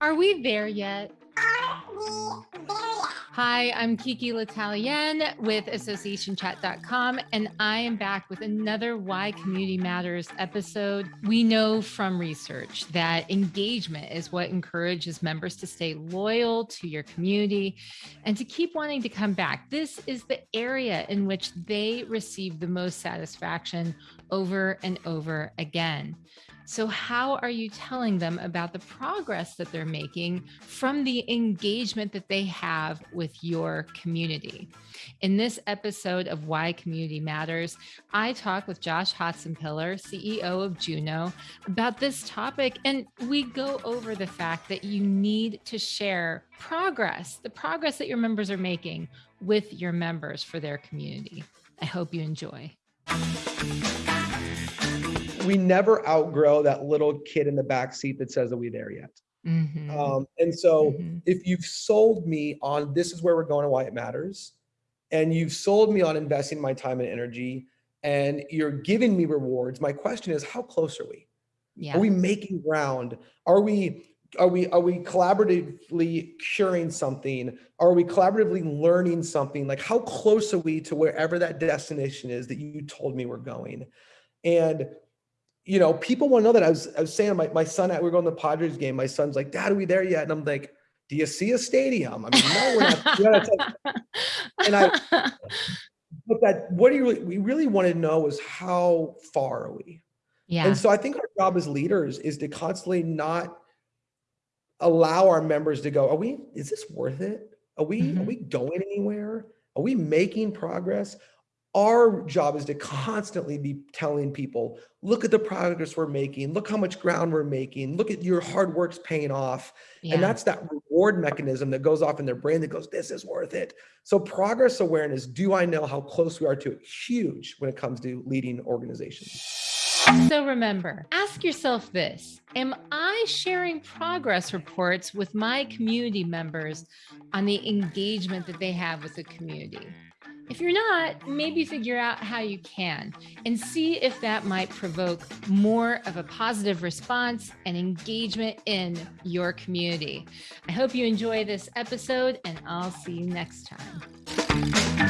Are we there yet? Hi, I'm Kiki L'Italien with AssociationChat.com, and I am back with another Why Community Matters episode. We know from research that engagement is what encourages members to stay loyal to your community and to keep wanting to come back. This is the area in which they receive the most satisfaction over and over again. So, how are you telling them about the progress that they're making from the engagement that they have with your community? In this episode of Why Community Matters, I talk with Josh Hotsenpiller, CEO of Juno, about this topic. And we go over the fact that you need to share progress, the progress that your members are making with your members for their community. I hope you enjoy we never outgrow that little kid in the back seat that says, "Are we there yet?" Mm-hmm. Um, and so, mm-hmm. if you've sold me on this is where we're going and why it matters, and you've sold me on investing my time and energy, and you're giving me rewards, my question is, how close are we? Yeah. Are we making ground? Are we are we are we collaboratively curing something? Are we collaboratively learning something? Like how close are we to wherever that destination is that you told me we're going? And you know, people want to know that. I was, I was saying, my, my son, we are going to the Padres game. My son's like, Dad, are we there yet? And I'm like, Do you see a stadium? I mean, no, we're not. and I, but that, what do you really, we really want to know is how far are we? Yeah. And so I think our job as leaders is to constantly not allow our members to go, Are we, is this worth it? Are we, mm-hmm. are we going anywhere? Are we making progress? Our job is to constantly be telling people, look at the progress we're making, look how much ground we're making, look at your hard work's paying off. Yeah. And that's that reward mechanism that goes off in their brain that goes, this is worth it. So progress awareness, do I know how close we are to it? Huge when it comes to leading organizations. So remember, ask yourself this Am I sharing progress reports with my community members on the engagement that they have with the community? If you're not, maybe figure out how you can and see if that might provoke more of a positive response and engagement in your community. I hope you enjoy this episode and I'll see you next time.